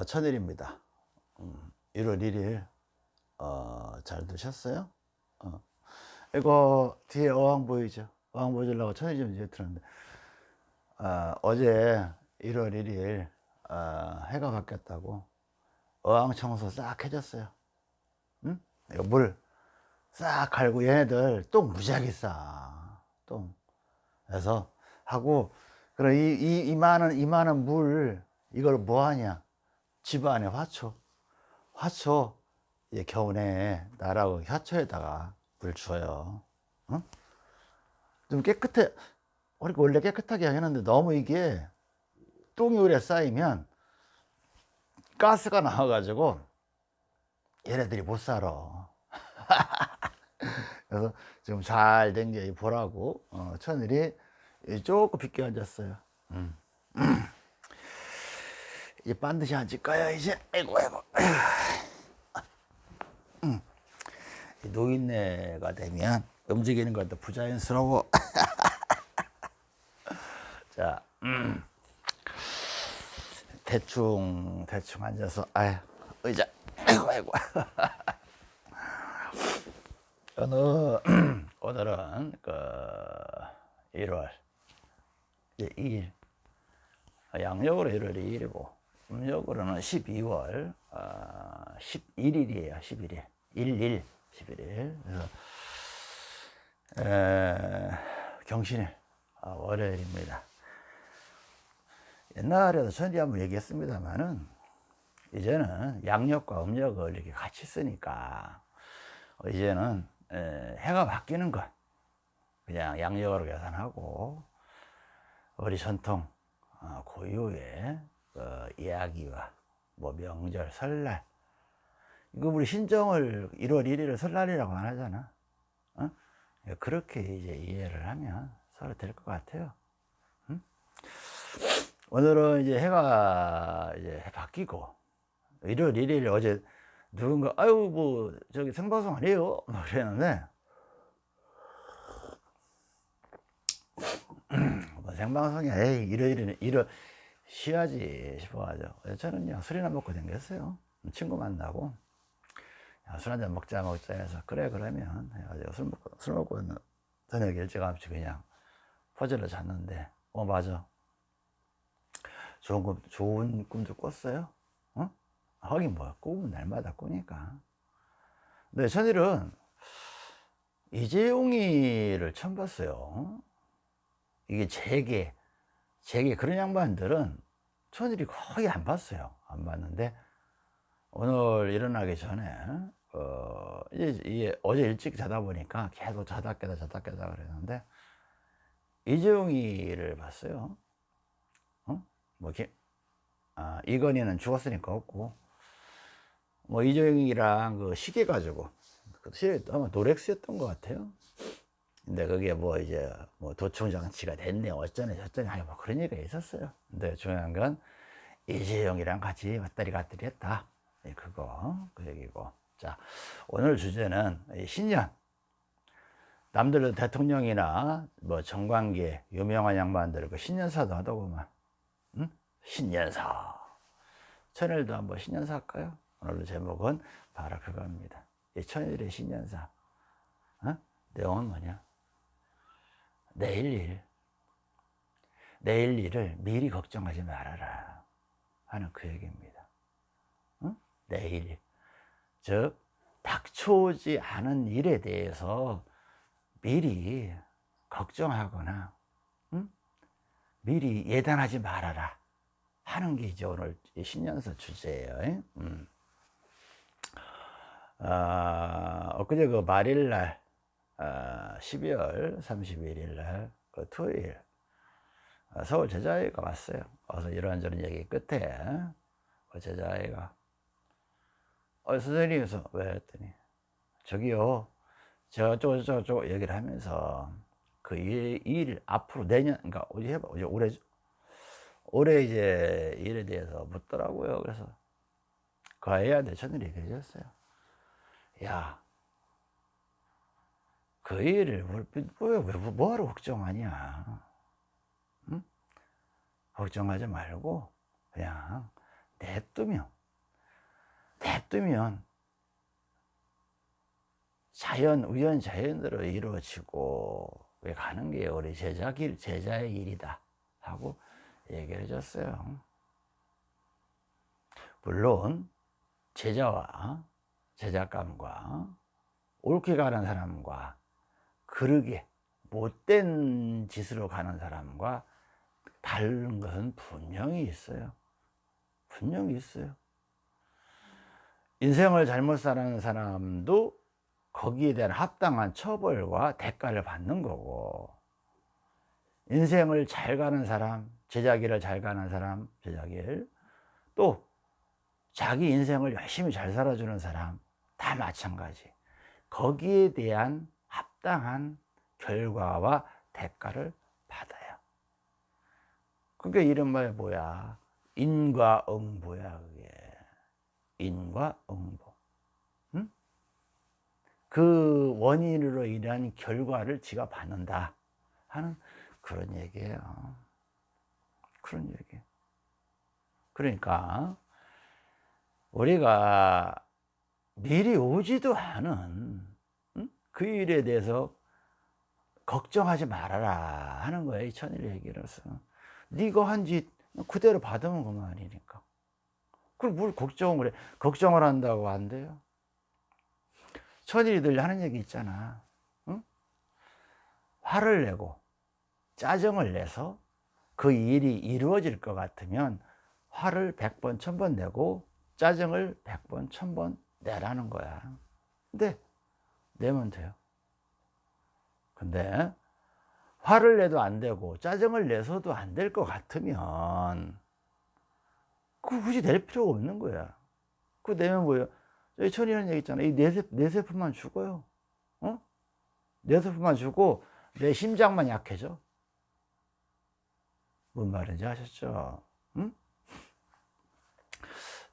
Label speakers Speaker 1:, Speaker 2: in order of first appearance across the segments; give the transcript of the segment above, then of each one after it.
Speaker 1: 어, 천일입니다. 음, 1월 1일 어, 잘 드셨어요? 어. 이거 뒤에 어항 보이죠? 어항 보여주려고 천일 좀 이제 들었는데 어, 어제 1월 1일 어, 해가 바뀌었다고 어항 청소 싹 해줬어요. 응? 이거 물 싹 갈고 얘네들 똥 무지하게 싸. 똥. 그래서 하고 그럼 이, 이, 이 많은 이 많은 물 이걸 뭐 하냐? 집 안에 화초, 화초 이제 겨우내 나라고 화초에다가 물 줘요. 어? 좀 깨끗해. 우리가 원래 깨끗하게 하는데 너무 이게 똥이 오래 쌓이면 가스가 나와 가지고 얘네들이 못 살아. 그래서 지금 잘 된 게 보라고 어, 천일이 조금 빗겨 앉았어요. 음. 이제 반드시 앉을까요 이제. 아이고 아이고. 음. 노인네가 되면 움직이는 것도 부자연스러워. 자 음. 대충 대충 앉아서 아유 의자. 아이고 아이고. 오늘 오늘은 그 1월 2일. 양력으로 1월 2일이고 음력으로는 12월 어, 11일이에요 11일 11 11일 그래서 에, 경신일 어, 월요일입니다. 옛날에도 전에 한번 얘기했습니다만은 이제는 양력과 음력을 이렇게 같이 쓰니까 이제는 에, 해가 바뀌는 것. 그냥 양력으로 계산하고 우리 전통 어, 고유의 그 이야기와 뭐 명절, 설날. 이거 우리 신정을 1월 1일을 설날이라고 안 하잖아. 어? 그렇게 이제 이해를 하면 서로 될 것 같아요. 응? 오늘은 이제 해가 이제 바뀌고 1월 1일 어제 누군가 아유 뭐 저기 생방송 안 해요? 뭐 그랬는데. 뭐 생방송이 에이 일요일에는 일요 쉬어야지 싶어가지고. 저는요 술이나 먹고 댕겼어요. 친구 만나고. 술 한잔 먹자 먹자 해서 그래 그러면 해가지고 술 먹고 술 먹고 저녁 일찌감치 그냥 퍼즐을 잤는데 어 맞아. 좋은 꿈 좋은 꿈도 꿨어요. 어? 하긴 뭐야 꿈은 날마다 꾸니까. 근데 천일은 이재용이를 처음 봤어요. 이게 제게 제게 그런 양반들은 천일이 거의 안 봤어요. 안 봤는데 오늘 일어나기 전에 어 이제, 어제 일찍 자다 보니까 계속 자다 깨다 자다 깨다 그랬는데 이재용이를 봤어요. 어? 뭐 이렇게 아, 이건희는 죽었으니까 없고 뭐 이재용이랑 그 시계 가지고 그 시계 아마 노렉스였던 것 같아요 근데 그게 뭐 이제 뭐 도청 장치가 됐네 어쩌네 저쩌네 뭐 그런 얘기가 있었어요. 근데 중요한 건 이재용이랑 같이 왔다리 갔다리 했다. 예, 그거 그 얘기고. 자 오늘 주제는 신년. 남들은 대통령이나 뭐 정관계 유명한 양반들 그 신년사도 하더구만 응? 신년사. 천일도 한번 신년사 할까요? 오늘 제목은 바로 그겁니다. 천일의 신년사. 어? 내용은 뭐냐 내일 일 내일 일을 미리 걱정하지 말아라 하는 그 얘기입니다 응? 내일 즉 닥쳐오지 않은 일에 대해서 미리 걱정하거나 응? 미리 예단하지 말아라 하는 게 이제 오늘 신년서 주제예요 음. 아, 엊그제 그 말일날 12월 아, 31일 날, 그 토요일, 아, 서울 제자회가 왔어요. 와서 이런저런 얘기 끝에, 그 제자회가, 어, 선생님께서, 왜 했더니, 저기요, 저쪽, 저쪽 얘기를 하면서, 그 일, 일 앞으로 내년, 그러니까, 어제 해봐, 어제 올해, 올해 이제 일에 대해서 묻더라고요. 그래서, 그 아이한테 저는 얘기해 줬어요. 야, 그 일을 왜, 왜, 뭐하러 걱정하냐 응? 걱정하지 말고 그냥 냅두면 냅두면 자연 우연 자연대로 이루어지고 왜 가는 게 우리 제자 길 제자의 일이다 하고 얘기를 해줬어요. 물론 제자와 제작감과 옳게 가는 사람과 그르게 못된 짓으로 가는 사람과 다른 것은 분명히 있어요. 분명히 있어요. 인생을 잘못 사는 사람도 거기에 대한 합당한 처벌과 대가를 받는 거고 인생을 잘 가는 사람, 제자기를 잘 가는 사람, 제자길 또 자기 인생을 열심히 잘 살아주는 사람 다 마찬가지 거기에 대한 합당한 결과와 대가를 받아요. 그게 이른바 뭐야? 인과응보야 그게. 인과응보. 응? 그 원인으로 인한 결과를 지가 받는다 하는 그런 얘기예요. 그런 얘기. 그러니까 우리가 미리 오지도 않은 그 일에 대해서 걱정하지 말아라 하는 거예요 이 천일 얘기로서. 네가 한 짓 그대로 받으면 그만이니까. 그걸 뭘 걱정을 해? 걱정을 한다고 안 돼요? 천일이 늘 하는 얘기 있잖아. 응? 화를 내고 짜증을 내서 그 일이 이루어질 것 같으면 화를 100번, 1000번 내고 짜증을 100번, 1000번 내라는 거야. 근데 내면 돼요. 근데 화를 내도 안 되고 짜증을 내서도 안 될 것 같으면 그 굳이 낼 필요가 없는 거야. 그 내면 뭐예요? 저희 천이라는 얘기 있잖아. 이 뇌세, 뇌세포만 죽어요. 어? 뇌세포만 죽고 내 심장만 약해져. 뭔 말인지 아셨죠? 응?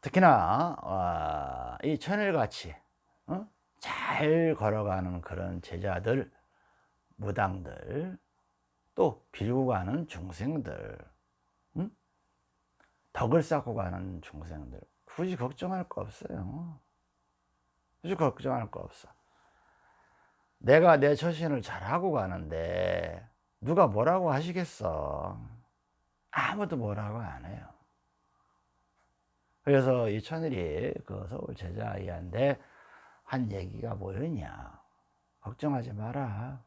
Speaker 1: 특히나 어, 이 천일같이 어? 잘 걸어가는 그런 제자들 무당들 또 빌고 가는 중생들 응? 덕을 쌓고 가는 중생들. 굳이 걱정할 거 없어요. 굳이 걱정할 거 없어. 내가 내 처신을 잘하고 가는데 누가 뭐라고 하시겠어? 아무도 뭐라고 안 해요. 그래서 이 천일이 그 서울 제자아이한테 한 얘기가 뭐였냐? 걱정하지 마라.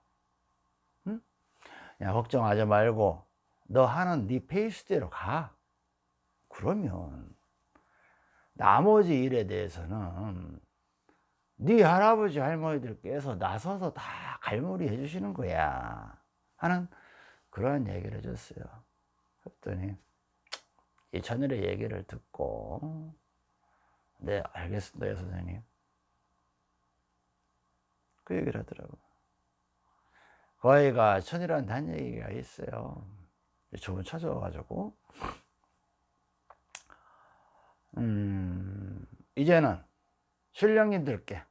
Speaker 1: 응? 야 걱정하지 말고 너 하는 네 페이스대로 가. 그러면 나머지 일에 대해서는 네 할아버지 할머니들께서 나서서 다 갈무리 해주시는 거야. 하는 그러한 얘기를 해줬어요. 그랬더니 이 천일의 얘기를 듣고 네 알겠습니다 예, 선생님 그 얘기를 하더라고 그 아이가 천일한테 한 얘기가 있어요 저분 찾아와가지고 음 이제는 신령님들께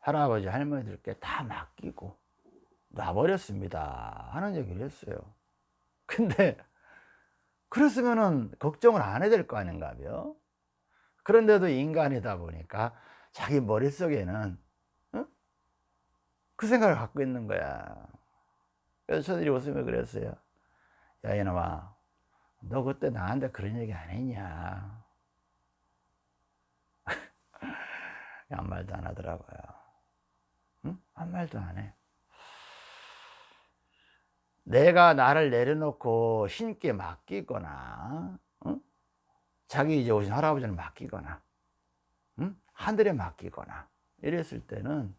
Speaker 1: 할아버지 할머니들께 다 맡기고 놔버렸습니다 하는 얘기를 했어요 근데 그랬으면은 걱정을 안 해야 될 거 아닌가 요? 그런데도 인간이다 보니까 자기 머릿속에는 어? 그 생각을 갖고 있는 거야 그래서 저들이 웃으며 그랬어요 야 이놈아 너 그때 나한테 그런 얘기 안 했냐 아무 말도 안 하더라고요 응? 아무 말도 안해 내가 나를 내려놓고 신께 맡기거나 어? 자기 이제 오신 할아버지를 맡기거나 응? 하늘에 맡기거나 이랬을 때는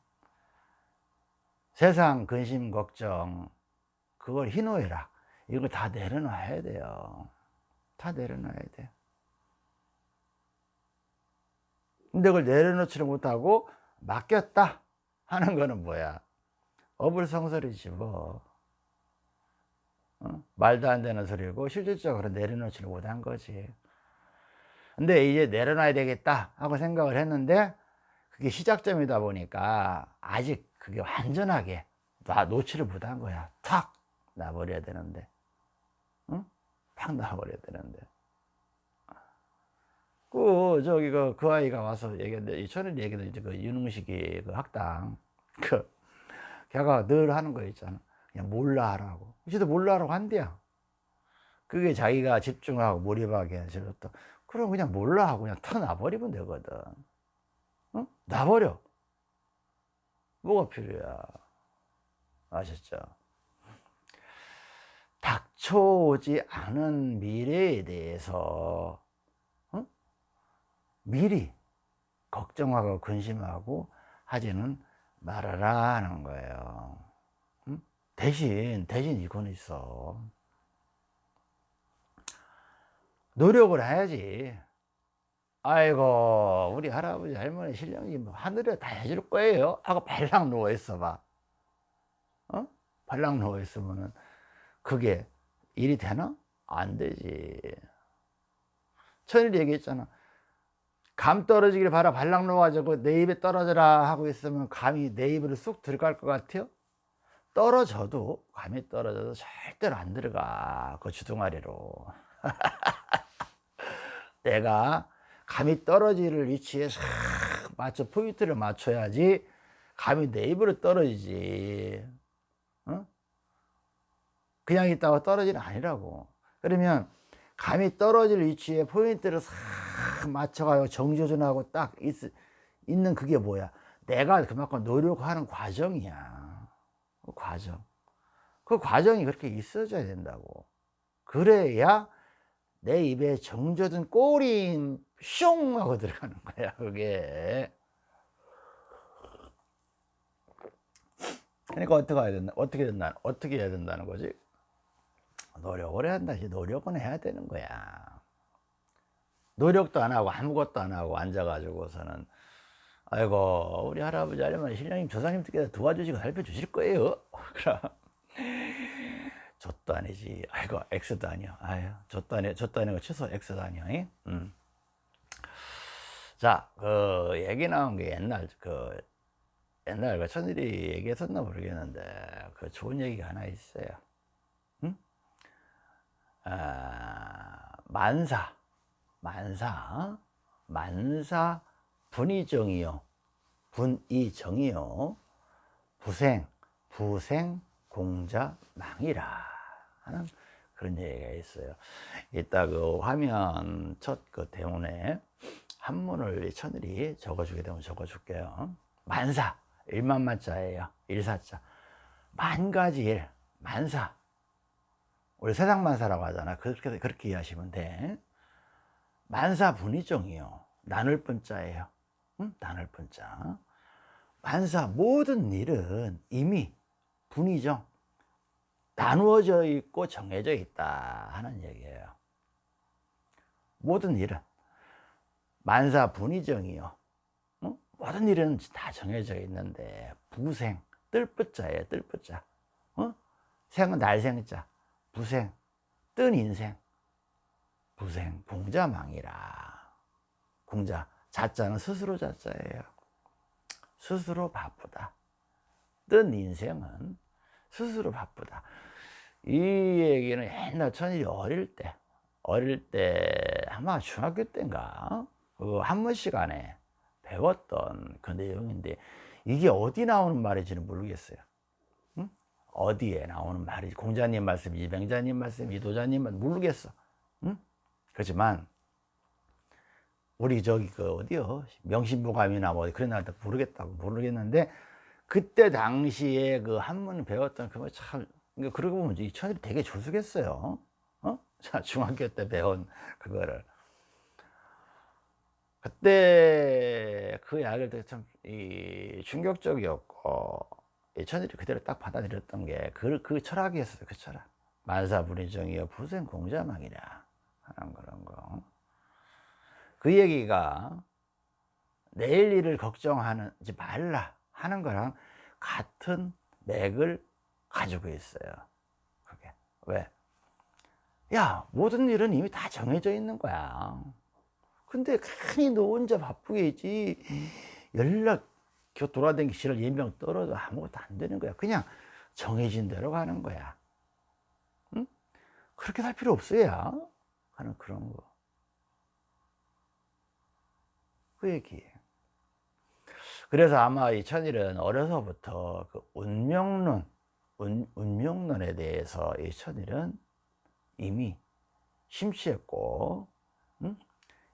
Speaker 1: 세상 근심 걱정 그걸 희노애락. 이거 다 내려놔야 돼요. 다 내려놔야 돼 근데 그걸 내려놓지를 못하고 맡겼다 하는 거는 뭐야? 어불성설이지 뭐. 어? 말도 안 되는 소리고 실질적으로 내려놓지를 못한 거지. 근데 이제 내려놔야 되겠다 하고 생각을 했는데 그게 시작점이다 보니까 아직 그게 완전하게 나 놓지를 못한 거야. 탁 놔버려야 되는데. 응? 팍 놔버려야 되는데. 그 저기 그, 그 아이가 와서 얘기했는데 저는 얘기도 이제 그 윤흥식이 그 학당 그 걔가 늘 하는 거 있잖아. 그냥 몰라 하라고. 지도 몰라 하라고 한대요 그게 자기가 집중하고 몰입하게 해서 또 그럼 그냥 몰라 하고 그냥 터놔버리면 되거든. 어? 놔버려 뭐가 필요해? 아셨죠? 닥쳐오지 않은 미래에 대해서 어? 미리 걱정하고 근심하고 하지는 말아라 하는 거예요. 응? 대신 대신 이거는 있어. 노력을 해야지 아이고 우리 할아버지 할머니 신령이 뭐 하늘에 다 해줄 거예요 하고 발랑 누워 있어 봐 어? 발랑 누워 있으면은 그게 일이 되나? 안 되지 천일이 얘기했잖아 감 떨어지길 바라 발랑 놓아가지고 내 입에 떨어져라 하고 있으면 감이 내 입으로 쑥 들어갈 것 같아요? 떨어져도 감이 떨어져도 절대로 안 들어가 그 주둥아리로 내가 감이 떨어지를 위치에 싹 맞춰 포인트를 맞춰야지 감이 내 입으로 떨어지지. 어? 그냥 있다가 떨어지는 아니라고. 그러면 감이 떨어질 위치에 포인트를 싹 맞춰가지고 정조준하고 딱 있, 있는 그게 뭐야? 내가 그만큼 노력하는 과정이야. 그 과정. 그 과정이 그렇게 있어져야 된다고. 그래야 내 입에 정조준 꼬린 슝 하고 들어가는 거야 그게. 그러니까 어떻게 해야 된다 어떻게 된다 어떻게 해야 된다는 거지? 노력을 해야 한다. 노력은 해야 되는 거야. 노력도 안 하고 아무것도 안 하고 앉아 가지고서는 아이고 우리 할아버지 할머니 신령님 조상님께서 도와주시고 살펴주실 거예요. 그럼 젖도 아니지. 아이고 엑스도 아니야. 아유 젖도 아니 젖도 아니고 취소 엑스도 아니야. 음. 자그 얘기 나온 게 옛날 그 옛날 그 천일이 얘기했었나 모르겠는데 그 좋은 얘기가 하나 있어요. 응? 아, 만사. 만사. 만사 분이정이요. 분이정이요. 부생 부생 공자 망이라 하는 그런 얘기가 있어요. 이따 그 화면 첫 그 대문에 한문을 천일이 적어주게 되면 적어줄게요. 만사. 일만만자예요. 일사자. 만 가지 일. 만사. 우리 세상만사라고 하잖아. 그렇게 그렇게 이해하시면 돼. 만사 분이종이요. 나눌 뿐자예요. 응? 나눌 뿐자 만사 모든 일은 이미 분이정 나누어져 있고 정해져 있다 하는 얘기예요. 모든 일은 만사 분이정이요. 응? 모든 일은 다 정해져 있는데 부생 뜰뿌자예요 뜰뿌자. 어? 생은 날생자 부생 뜬 인생. 부생 공자망이라. 공자 자자는 스스로 자자예요. 스스로 바쁘다. 뜬 인생은 스스로 바쁘다. 이 얘기는 옛날 천일이 어릴 때 어릴 때 아마 중학교 때인가? 그 한문 시간에 배웠던 그 내용인데 이게 어디 나오는 말인지는 모르겠어요. 응? 어디에 나오는 말인지 공자님 말씀, 이병자님 말씀, 이도자님 말씀 모르겠어. 응? 그렇지만 우리 저기 그 어디요? 명심보감이나 뭐 그런 나라 모르겠다고 모르겠는데 그때 당시에 그 한문 배웠던 그거 참 그러니까 그러고 보면 이 천일이 되게 조숙했어요 어? 자 중학교 때 배운 그거를 그때 그 이야기를 참이 충격적이었고 이 천일이 그대로 딱 받아들였던 게그 그 철학이었어요 그 철학 만사분의정이여 부생공자망이라 하는 그런 거. 그 얘기가 내일 일을 걱정하지 말라 하는 거랑 같은 맥을 가지고 있어요. 그게 왜? 야 모든 일은 이미 다 정해져 있는 거야. 근데 괜히 너 혼자 바쁘게 있지 연락 돌아다니기 싫어 예명 떨어져 아무것도 안 되는 거야. 그냥 정해진 대로 가는 거야. 응? 그렇게 살 필요 없어야 하는 그런 거. 그 얘기예요. 그래서 아마 이 천일은 어려서부터 그 운명론, 운, 운명론에 대해서 이 천일은 이미 심취했고, 음?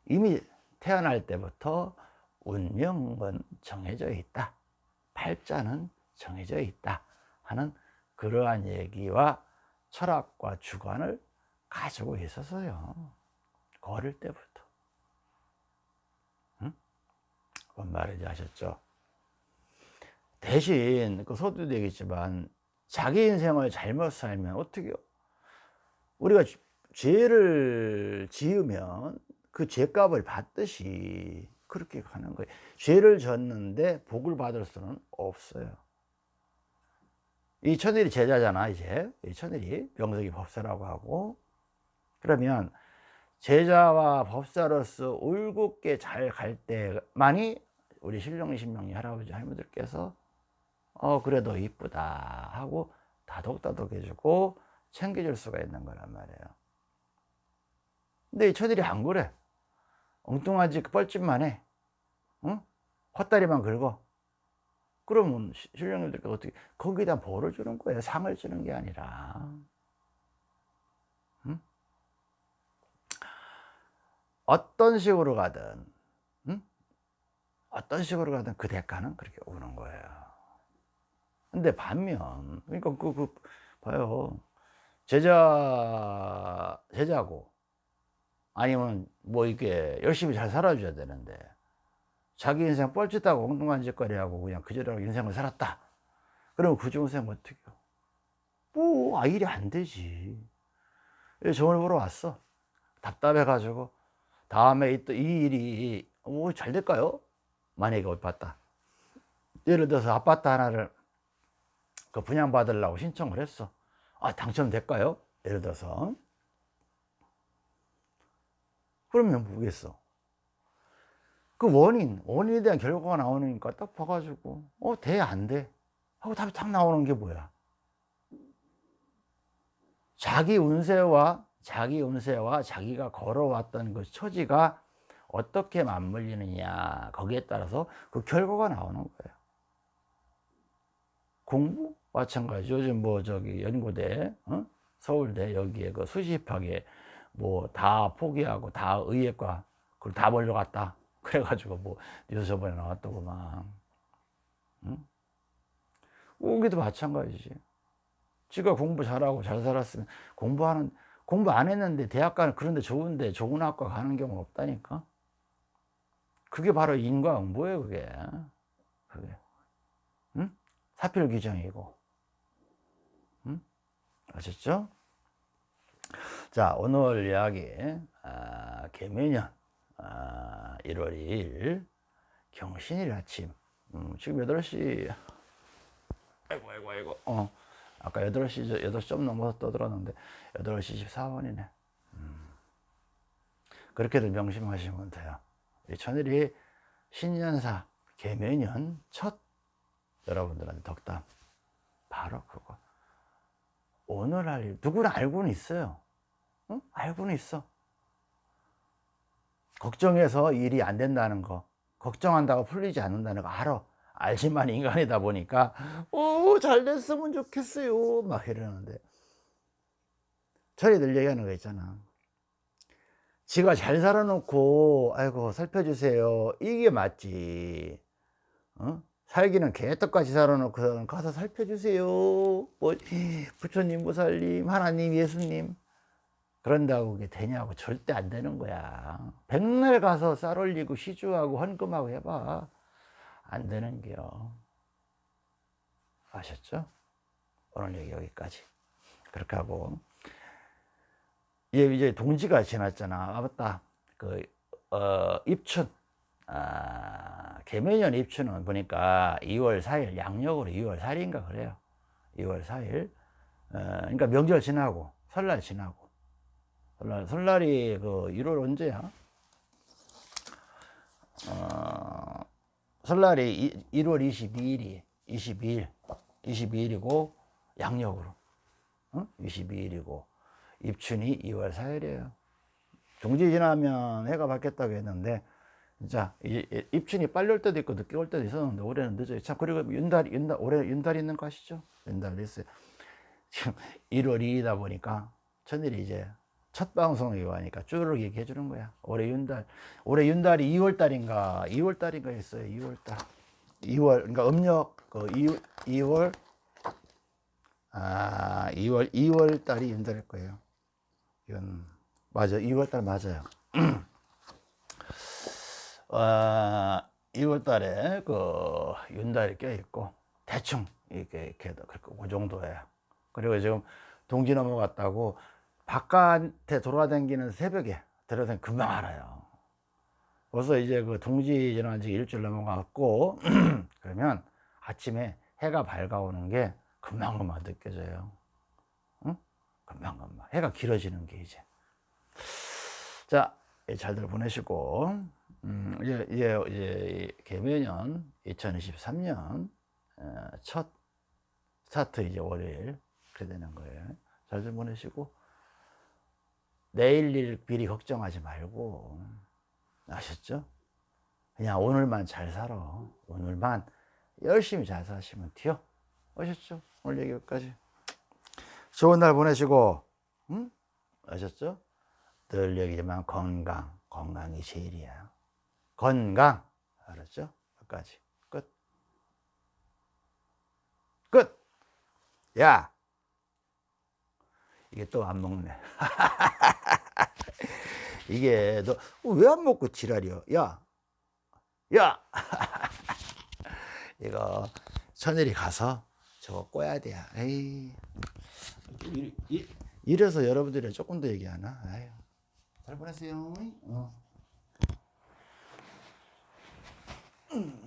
Speaker 1: 이미 태어날 때부터 운명은 정해져 있다. 팔자는 정해져 있다. 하는 그러한 얘기와 철학과 주관을 가지고 있었어요. 어릴 때부터. 응? 뭔 말인지 아셨죠? 대신 그 소도 되겠지만 자기 인생을 잘못 살면 어떻게 요? 우리가 죄를 지으면 그 죄값을 받듯이 그렇게 가는 거예요. 죄를 졌는데 복을 받을 수는 없어요. 이 천일이 제자잖아, 이제. 이 천일이 명석이 법사라고 하고. 그러면 제자와 법사로서 올곧게 잘 갈 때만이 우리 신령리 신명리 할아버지 할머니들께서 어 그래도 이쁘다 하고 다독다독 해주고 챙겨줄 수가 있는 거란 말이에요. 근데 이 처들이 안 그래. 엉뚱하지 뻘짓만 해. 응? 헛다리만 긁어. 그러면 신령님들께서 어떻게 거기다 벌을 주는 거예요? 상을 주는 게 아니라. 어떤 식으로 가든 응? 어떤 식으로 가든 그 대가는 그렇게 오는 거예요 근데 반면 그러니까 그, 그 봐요. 제자 제자고. 아니면 뭐 이렇게 열심히 잘 살아줘야 되는데 자기 인생 뻘짓하고 엉뚱한 짓거리하고 그냥 그저대로 인생을 살았다. 그러면 그 좋은 생 어떻게 해요? 뭐 아, 일이 안 되지. 점을 보러 왔어. 답답해 가지고. 다음에 또이 일이 뭐 잘 될까요? 만약에 봤다. 예를 들어서 아파트 하나를 그 분양받으려고 신청을 했어. 아, 당첨될까요? 예를 들어서. 그러면 뭐겠어? 그 원인, 원인에 대한 결과가 나오니까 딱 봐가지고, 어, 돼, 안 돼? 하고 답이 딱 나오는 게 뭐야? 자기 운세와 자기 운세와 자기가 걸어왔던 그 처지가 어떻게 맞물리느냐 거기에 따라서 그 결과가 나오는 거예요 공부 마찬가지 요즘 뭐 저기 연고대 어? 서울대 여기에 그 수시입학에 뭐 다 포기하고 다 의예과 그걸 다 몰려갔다. 그래가지고 뭐 뉴스 저번에 나왔더구만. 응? 여기도 마찬가지지. 지가 공부 잘하고 잘 살았으면 공부하는 공부 안 했는데 대학 가는 그런데 좋은데 좋은 학과 가는 경우 없다니까? 그게 바로 인과응보예요 그게. 그게. 응? 사필 규정이고 응? 아셨죠? 자 오늘 이야기 아, 개묘년 아, 1월 2일 경신일 아침 음, 지금 8시 아이고 아이고 아이고 어. 아까 8시, 8시 좀 넘어서 떠들었는데 8시 14분이네. 음. 그렇게들 명심하시면 돼요. 이 천일이 신년사 개묘년 첫 여러분들한테 덕담 바로 그거 오늘 할 일, 누구나 알고는 있어요. 응? 알고는 있어. 걱정해서 일이 안 된다는 거, 걱정한다고 풀리지 않는다는 거 알아. 알지만 인간이다 보니까 오잘 됐으면 좋겠어요 막 이러는데 저희 들 얘기하는 거 있잖아 지가 잘 살아놓고 아이고 살펴주세요 이게 맞지 어? 살기는 개떡같이 살아놓고 가서 살펴주세요 뭐 부처님 보살님 하나님 예수님 그런다고 그게 되냐고 절대 안 되는 거야 백날 가서 쌀 올리고 시주하고 헌금하고 해봐 안 되는 게요. 아셨죠? 오늘 얘기 여기까지. 그렇게 하고, 예, 이제 동지가 지났잖아. 아, 맞다. 그, 어, 입춘. 아, 개면년 입춘은 보니까 2월 4일, 양력으로 2월 4일인가 그래요. 2월 4일. 어, 그러니까 명절 지나고, 설날 지나고. 설날, 설날이 그 1월 언제야? 어, 설날이 1월 22일이 22일 22일이고 양력으로 어? 22일이고 입춘이 2월 4일이에요 종지 지나면 해가 바뀌었다고 했는데 자, 이 입춘이 빨리 올 때도 있고 늦게 올 때도 있었는데 올해는 늦어요. 참 그리고 윤달 윤달 올해 윤달 있는 거 아시죠? 윤달 있어요. 지금 1월 2이다 보니까 천일이 이제 첫 방송이 와니까 쭈르륵 얘기해 주는 거야. 올해 윤달 올해 윤달이 2월 달인가 2월 달인가 했어요. 2월 달. 2월 그러니까 음력 그 2월 2월 아 2월 2월 달이 윤달일 거예요. 이건 맞아 2월 달 맞아요. 어, 2월 달에 그 윤달이 껴 있고 대충 이렇게 이렇게 그 정도예요. 그리고 지금 동지 넘어갔다고 바깥에 돌아다니는 새벽에 들어다니 금방 알아요. 벌써 이제 그 동지 지난 지 일주일 넘어갔고 그러면 아침에 해가 밝아오는 게 금방금방 느껴져요. 응? 금방금방 해가 길어지는 게 이제 자 예, 잘들 보내시고 음, 이제 이제 이제 개묘년 2023년 어, 첫 스타트 이제 월요일 그렇게 되는 거예요. 잘들 보내시고 내일 일 미리 걱정하지 말고 아셨죠? 그냥 오늘만 잘 살아. 오늘만 열심히 잘 사시면 돼요. 아셨죠? 오늘 여기까지. 좋은 날 보내시고, 응? 아셨죠? 늘 얘기지만 건강, 건강이 제일이야. 건강, 알았죠? 여기까지. 끝. 끝! 야! 이게 또 안 먹네. 이게 너 왜 안 먹고 지랄이야? 야, 야, 이거 천일이 가서 저거 꼬야 돼. 에이, 이- 이래서 여러분들이 조금 더 얘기하나? 아유, 잘 보냈어요. 어. Mm.